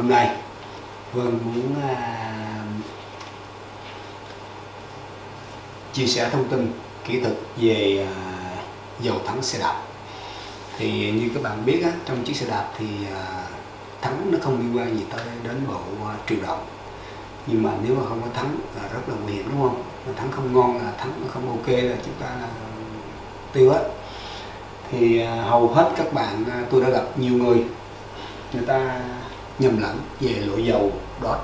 hôm nay. Vân muốn à, chia sẻ thông tin kỹ thuật về à, dầu thắng xe đạp. Thì như các bạn biết á, trong chiếc xe đạp thì à, thắng nó không liên quan gì tới đến bộ à, truyền động nhưng mà nếu mà không có thắng là rất là nguy hiểm đúng không? Mà thắng không ngon là thắng nó không ok là chúng ta là tiêu hết. Thì à, hầu hết các bạn à, tôi đã gặp nhiều người người ta nhầm lẫn về loại dầu đó.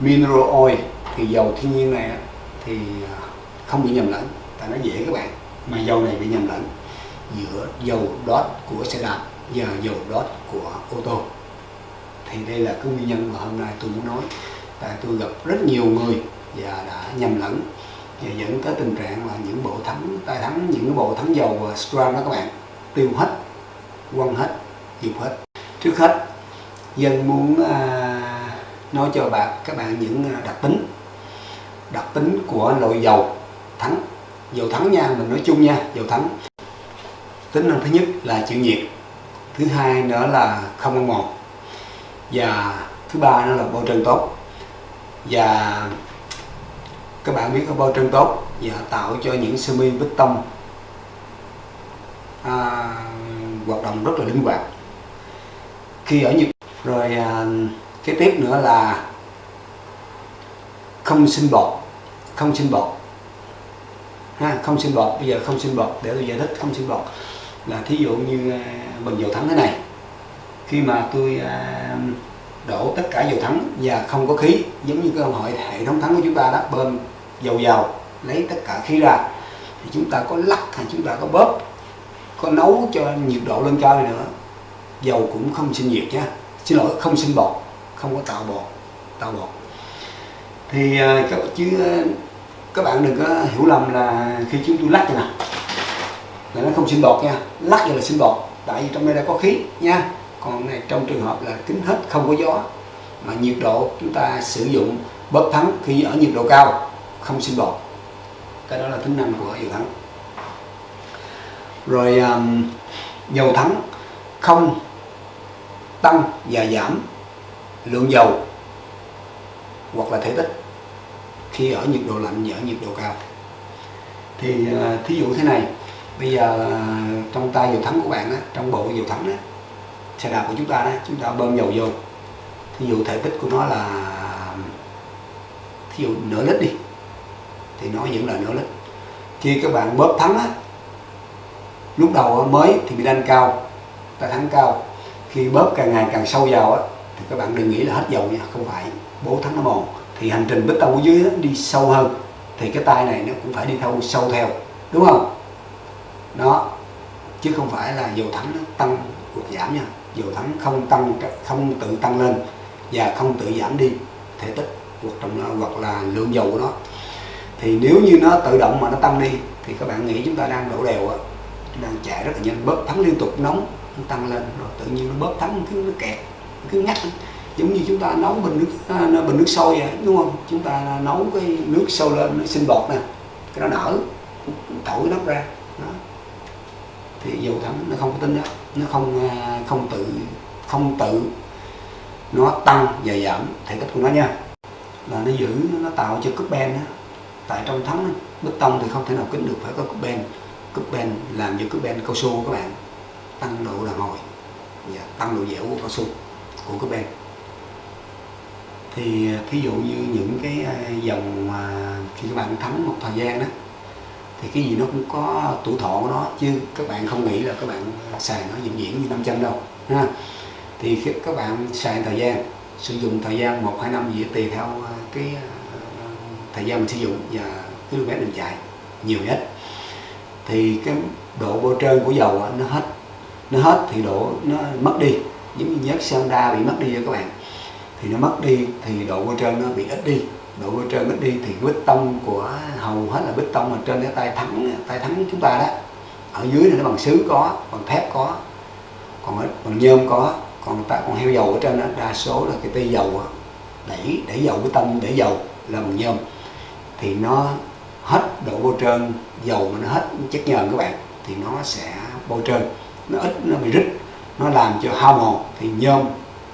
Mineral oil thì dầu thiên nhiên này thì à, không bị nhầm lẫn, tại nó dễ các bạn, mà dầu này bị nhầm lẫn giữa dầu đốt của xe đạp và dầu đốt của ô tô. Thì đây là cái nguyên nhân mà hôm nay tôi muốn nói. Tại tôi gặp rất nhiều người và đã nhầm lẫn và dẫn tới tình trạng là những bộ thắng, tay thắng, những cái bộ thắng dầu và strand đó các bạn, tiêu hết, quăng hết dục hết. Trước hết dân muốn à, nói cho bạn các bạn những à, đặc tính. Đặc tính của loại dầu thắng. Dầu thắng nha mình nói chung nha dầu thắng. Tính năng thứ nhất là chịu nhiệt thứ hai nữa là không ăn mòn và thứ ba nữa là bao trơn tốt. Và các bạn biết có bao trơn tốt và tạo cho những sơ mi bích tông à, hoạt động rất là linh hoạt. Khi ở nhiệt rồi à, cái tiếp nữa là không sinh bọt không sinh bọt. Ha không sinh bọt. Bây giờ không sinh bọt để tôi giải thích không sinh bọt. Là thí dụ như à, bình dầu thắng thế này. Khi mà tôi à, đổ tất cả dầu thắng và không có khí giống như cái hội hệ thống thắng của chúng ta đó bơm dầu vào lấy tất cả khí ra thì chúng ta có lắc hay chúng ta có bóp có nấu cho nhiệt độ lên cao nữa dầu cũng không sinh nhiệt nha xin lỗi không sinh bọt không có tạo bọt tạo bọt. Thì à, các chứ à, các bạn đừng có hiểu lầm là khi chúng tôi lắc như nào là nó không sinh bọt nha lắc như là sinh bọt tại vì trong đây đã có khí nha. Còn này trong trường hợp là kính hết không có gió mà nhiệt độ chúng ta sử dụng bóp thắng khi ở nhiệt độ cao không sinh bọt. Cái đó là tính năng của dầu thắng. Rồi um, dầu thắng không tăng và giảm lượng dầu hoặc là thể tích khi ở nhiệt độ lạnh và ở nhiệt độ cao. Thì à, thí dụ thế này bây giờ trong tay dầu thắng của bạn á, trong bộ dầu thắng á, xe đạp của chúng ta đó chúng ta bơm dầu vô. Thí dụ thể tích của nó là thí dụ nửa lít đi thì nó vẫn là nửa lít. Khi các bạn bóp thắng á lúc đầu mới thì bị đanh cao ta thắng cao khi bóp càng ngày càng sâu vào á thì các bạn đừng nghĩ là hết dầu nha không phải. Bố thắng nó mòn. Thì hành trình bích tông ở dưới đó, đi sâu hơn. Thì cái tay này nó cũng phải đi theo sâu theo. Đúng không? Đó. Chứ không phải là dầu thắng nó tăng hoặc giảm nha. Dầu thắng không tăng không tự tăng lên và không tự giảm đi thể tích hoặc trong hoặc là lượng dầu của nó. Thì nếu như nó tự động mà nó tăng đi thì các bạn nghĩ chúng ta đang đổ đều á đang chạy rất là nhanh. Bóp thắng liên tục nóng nó tăng lên, rồi tự nhiên nó bóp thắng cứ nó kẹt, cứ ngắt. Giống như chúng ta nấu bình nước à, bình nước sôi vậy, đúng không? Chúng ta nấu cái nước sôi lên nó sinh bọt nè, cái nó nở thổi nắp ra, đó. thì dầu thắng nó không có tính đó, nó không à, không tự không tự nó tăng và giảm thể tích của nó nha. Là nó giữ, nó tạo cho cúp ben đó. Tại trong thắng bê tông thì không thể nào kính được, phải có cúp ben. Cúp ben làm cho cúp ben cao su các bạn tăng độ đàn hồi và tăng độ dẻo của cao su, của cái bên thì à, thí dụ như những cái à, dòng mà khi các bạn thắng một thời gian đó, thì cái gì nó cũng có tuổi thọ của nó, chứ các bạn không nghĩ là các bạn xài nó vĩnh viễn như 500 đâu, ha. Thì khi các bạn xài thời gian, sử dụng thời gian một hai năm gì tùy theo à, cái thời gian mình sử dụng và km mình chạy, nhiều nhất. Thì cái độ bôi trơn của dầu nó hết nó hết thì độ nó mất đi. Giống như nhớt Honda bị mất đi các bạn. Thì nó mất đi thì độ bôi trơn nó bị ít đi. Độ bôi trơn ít đi thì bê tông của hầu hết là bê tông ở trên cái tay thắng tay thắng chúng ta đó. Ở dưới này nó bằng sứ có bằng thép có. Còn ở, bằng nhôm có. Còn ta còn heo dầu ở trên đó đa số là cái tay dầu đẩy đẩy dầu bê tông để dầu là bằng nhôm. Thì nó hết độ bôi trơn dầu mà nó hết chất nhờn các bạn thì nó sẽ bôi trơn nó ít, nó bị rít. Nó làm cho hao mòn thì nhôm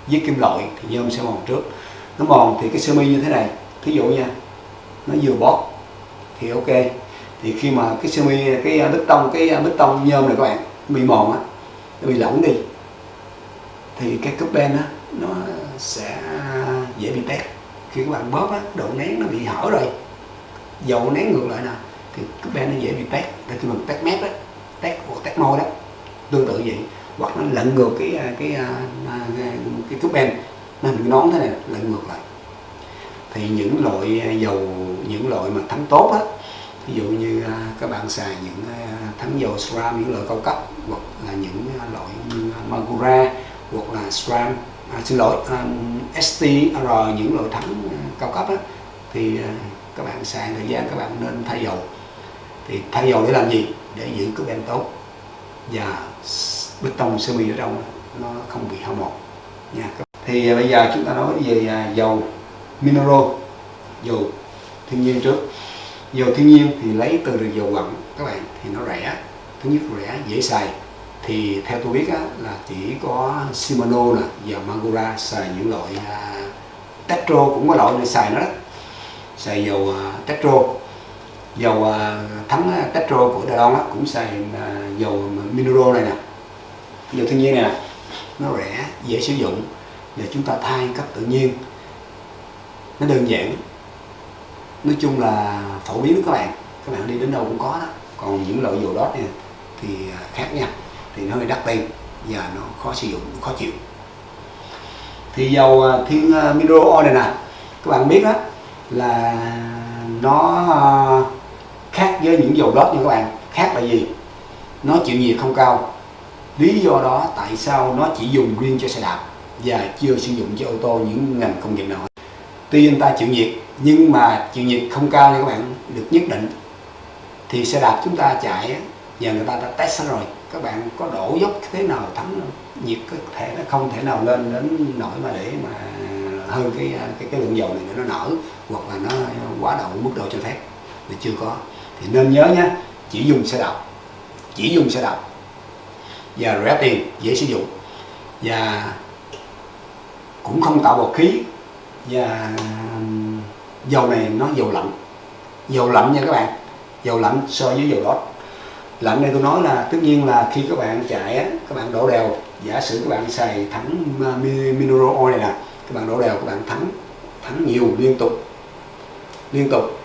với kim loại thì nhôm sẽ mòn trước. Nó mòn thì cái sơ mi như thế này. Thí dụ nha, nó vừa bóp thì ok. Thì khi mà cái sơ mi, cái à, bê tông, cái à, bê tông nhôm này các bạn bị mòn á, nó bị lỏng đi, thì cái cúp ben á, nó sẽ dễ bị tét. Khi các bạn bóp á, độ nén nó bị hở rồi. Dầu nén ngược lại nè, thì cúp ben nó dễ bị tét. Để khi mình tét mép á, tét hoặc tét môi đó tương tự vậy. Hoặc nó lận ngược cái à, à, à, cái cái, cái, cái cúp nó hình nón thế này lận ngược lại. Thì những loại dầu những loại mà thắng tốt á ví dụ như các bạn xài những thắng dầu SRAM những loại cao cấp hoặc là những loại như Magura hoặc là SRAM à, xin lỗi um, STR những loại thắng cao cấp á, thì các bạn xài thời gian các bạn nên thay dầu. Thì thay dầu để làm gì? Để giữ cái ben tốt và bê tông sơ mi ở đâu nó không bị hao mòn. Nha. Thì à, bây giờ chúng ta nói về à, dầu mineral dầu thiên nhiên trước. Dầu thiên nhiên thì lấy từ dầu quặng các bạn thì nó rẻ. Thứ nhất rẻ dễ xài. Thì theo tôi biết á, là chỉ có Shimano nè và Magura xài những loại à, uh, Tetro cũng có loại để xài nó đó. Xài dầu uh, Tetro dầu uh, thắng uh, của Đài Loan cũng xài uh, dầu mineral này nè. Dầu thiên nhiên này nè. Nó rẻ dễ sử dụng để chúng ta thay cấp tự nhiên. Nó đơn giản. Nói chung là phổ biến các bạn. Các bạn đi đến đâu cũng có đó. Còn những loại dầu đó này thì khác nha. Thì nó hơi đắt tiền và nó khó sử dụng khó chịu. Thì dầu thiên mineral oil này nè. Các bạn biết đó là nó khác với những dầu lót như các bạn, khác là gì? Nó chịu nhiệt không cao. Lý do đó tại sao nó chỉ dùng riêng cho xe đạp và chưa sử dụng cho ô tô những ngành công nghiệp nào tuy anh ta chịu nhiệt, nhưng mà chịu nhiệt không cao như các bạn, được nhất định. Thì xe đạp chúng ta chạy và người ta đã test rồi, các bạn có đổ dốc thế nào thắng nhiệt có thể nó không thể nào lên đến nỗi mà để mà hơn cái cái cái lượng dầu này nó nở, hoặc là nó quá đậu mức độ cho phép thì chưa có thì nên nhớ nhé chỉ dùng xe đạp. Chỉ dùng xe đạp. Và rẻ tiền dễ sử dụng. Và cũng không tạo bọt khí. Và dầu này nó dầu lạnh. Dầu lạnh nha các bạn. Dầu lạnh so với dầu đốt. Lạnh đây tôi nói là tất nhiên là khi các bạn chạy á, các bạn đổ đều. Giả sử các bạn xài thắng mineral oil này nè các bạn đổ đều các bạn thắng thắng nhiều liên tục. Liên tục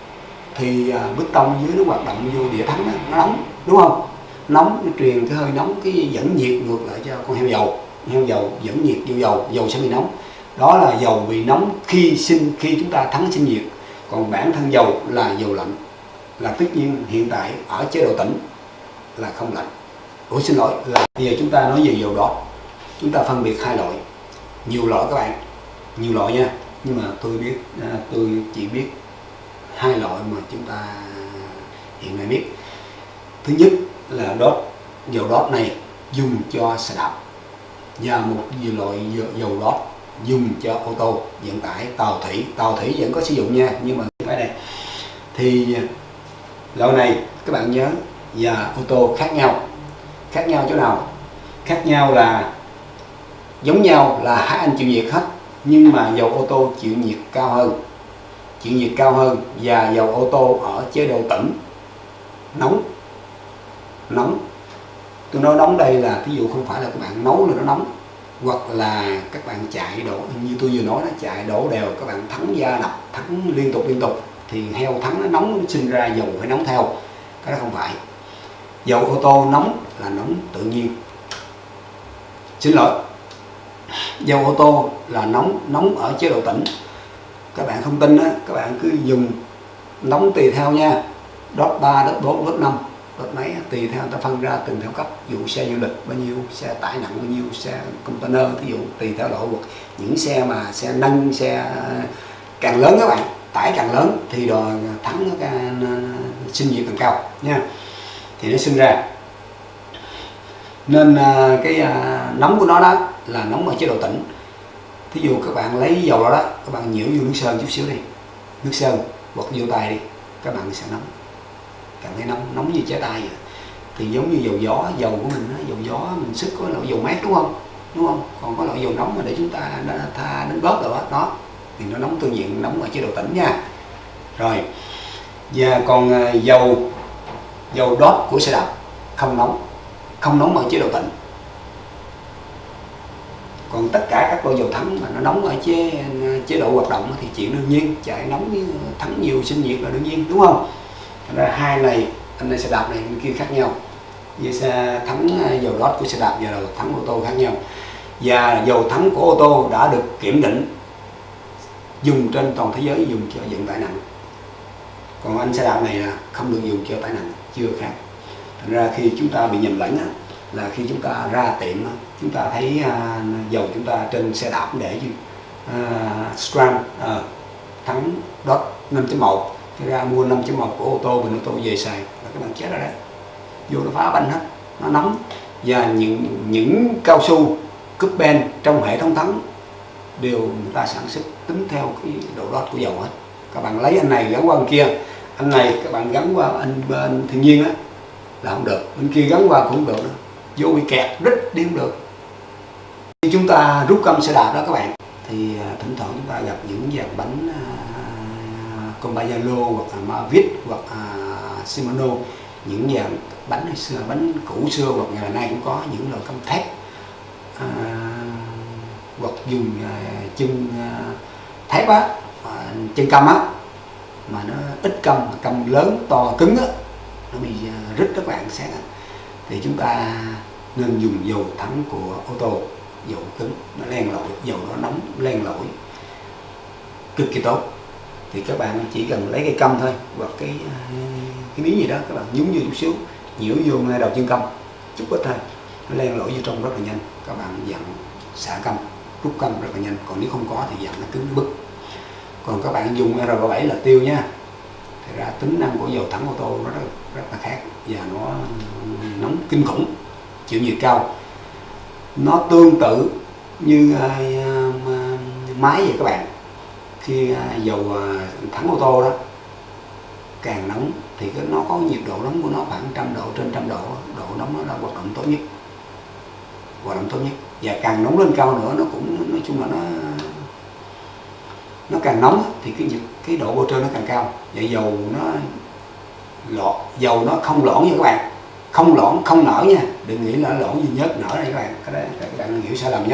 thì à, bức tông dưới nó hoạt động vô địa thắng đó, nó nóng đúng không? Nóng nó truyền cái hơi nóng cái dẫn nhiệt ngược lại cho con heo dầu. Heo dầu dẫn nhiệt vô dầu dầu sẽ bị nóng. Đó là dầu bị nóng khi sinh khi chúng ta thắng sinh nhiệt còn bản thân dầu là dầu lạnh là tất nhiên hiện tại ở chế độ tĩnh là không lạnh. Ủa xin lỗi là bây giờ chúng ta nói về dầu đó chúng ta phân biệt hai loại nhiều loại các bạn nhiều loại nha. Nhưng mà tôi biết à, tôi chỉ biết hai loại mà chúng ta hiện nay biết. Thứ nhất là đốt, dầu đốt này dùng cho xe đạp và một loại dầu đốt dùng cho ô tô, vận tải, tàu thủy. Tàu thủy vẫn có sử dụng nha, nhưng mà cái này thì loại này các bạn nhớ, và ô tô khác nhau. Khác nhau chỗ nào? Khác nhau là, giống nhau là hai anh chịu nhiệt hết, nhưng mà dầu ô tô chịu nhiệt cao hơn chịu nhiệt cao hơn và dầu ô tô ở chế độ tĩnh nóng. Nóng. Tôi nói nóng đây là ví dụ không phải là các bạn nấu là nó nóng, hoặc là các bạn chạy đổ, như tôi vừa nói nó chạy đổ đều, các bạn thắng da đập, thắng liên tục liên tục, thì heo thắng nó nóng, nó sinh ra dầu phải nóng theo. Cái đó không phải. Dầu ô tô nóng là nóng tự nhiên. Xin lỗi. Dầu ô tô là nóng nóng ở chế độ tĩnh các bạn không tin á, các bạn cứ dùng nóng tùy theo nha. Đốt 3 đốt 4 đốt 5 đốt mấy tùy theo ta phân ra từng theo cấp. Dụ xe du lịch bao nhiêu, xe tải nặng bao nhiêu, xe container ví dụ, tùy theo lộ vực. Những xe mà xe nâng, xe càng lớn các bạn, tải càng lớn, thì đòi thắng nó sinh nhiệt càng cao, nha. Thì nó sinh ra. Nên à, cái à, nóng của nó đó là nóng ở chế độ tĩnh thí dụ các bạn lấy dầu đó, đó các bạn nhiễu vô nước sơn chút xíu đi. Nước sơn hoặc vô tay đi. Các bạn sẽ nóng. Cảm thấy nóng nóng như trái tay vậy. Thì giống như dầu gió dầu của mình đó, dầu gió mình sức có loại dầu mát đúng không? Đúng không? Còn có loại dầu nóng mà để chúng ta đã tha đến bớt rồi đó, đó thì nó nóng tương diện nóng ở chế độ tĩnh nha. Rồi và còn à, dầu dầu đốt của xe đạp không nóng. Không nóng ở chế độ tĩnh còn tất cả các loại dầu thắng mà nó nóng ở chế chế độ hoạt động thì chuyện đương nhiên chạy nóng thắng nhiều, sinh nhiệt là đương nhiên, đúng không? Thành ra hai này anh này xe đạp này, bên kia khác nhau. Như xe thắng dầu đốt của xe đạp và dầu thắng ô tô khác nhau. Và dầu thắng của ô tô đã được kiểm định dùng trên toàn thế giới, dùng cho vận tải nặng. Còn anh xe đạp này là không được dùng cho tải nặng, chưa khác. Thành ra khi chúng ta bị nhầm lẫn là khi chúng ta ra tiệm chúng ta thấy à, dầu chúng ta trên xe đạp để gì uh, Stram uh, thắng dot 5.1 thì ra mua 5.1 của ô tô bình ô tô về xài là các bạn chết rồi đấy. Vô nó phá banh hết nó nóng. Và những những cao su cúp ben trong hệ thống thắng đều người ta sản xuất tính theo cái độ đốt của dầu hết. Các bạn lấy anh này gắn qua anh kia anh này các bạn gắn qua anh bên thiên nhiên á là không được. Bên kia gắn qua cũng không được nữa. Vô bị kẹt rít đi không được khi chúng ta rút cơm xe đạp đó các bạn thì à, thỉnh thoảng chúng ta gặp những dàn bánh uh, hoặc là Mavic hoặc là Shimano. Những dàn bánh hay xưa bánh cũ xưa hoặc ngày nay cũng có những loại căm thép à, hoặc dùng à, chân à, thép á à, chân căm á mà nó ít căm căm lớn to cứng á nó bị à, rít các bạn sẽ thì chúng ta nên dùng dầu thắng của ô tô dầu cứng nó len lỏi dầu nó nóng len lỏi. Cực kỳ tốt. Thì các bạn chỉ cần lấy cây câm thôi hoặc cái à, cái miếng gì đó các bạn nhúng vô chút xíu nhiễu vô ngay đầu chân câm chút ít thôi. Nó len lỏi vô trong rất là nhanh. Các bạn dặn xả câm rút câm rất là nhanh. Còn nếu không có thì dặn nó cứng bức còn các bạn dùng R7 là tiêu nha. Thì ra tính năng của dầu thắng ô tô nó rất, rất là khác và nó nóng kinh khủng chịu nhiệt cao nó tương tự như à, máy vậy các bạn. Khi à, dầu à, thắng ô tô đó, càng nóng thì cái, nó có nhiệt độ nóng của nó khoảng trăm độ trên trăm độ độ nóng nó là hoạt động tốt nhất. Hoạt động tốt nhất. Và càng nóng lên cao nữa, nó cũng, nói chung là nó nó càng nóng thì cái nhiệt, cái độ bôi trơn nó càng cao. Vậy dầu nó lọt dầu nó không lõn nha các bạn không lõn không nở nha đừng nghĩ là lõn duy nhất nở đây các bạn cái đấy các bạn hiểu sai lầm nhé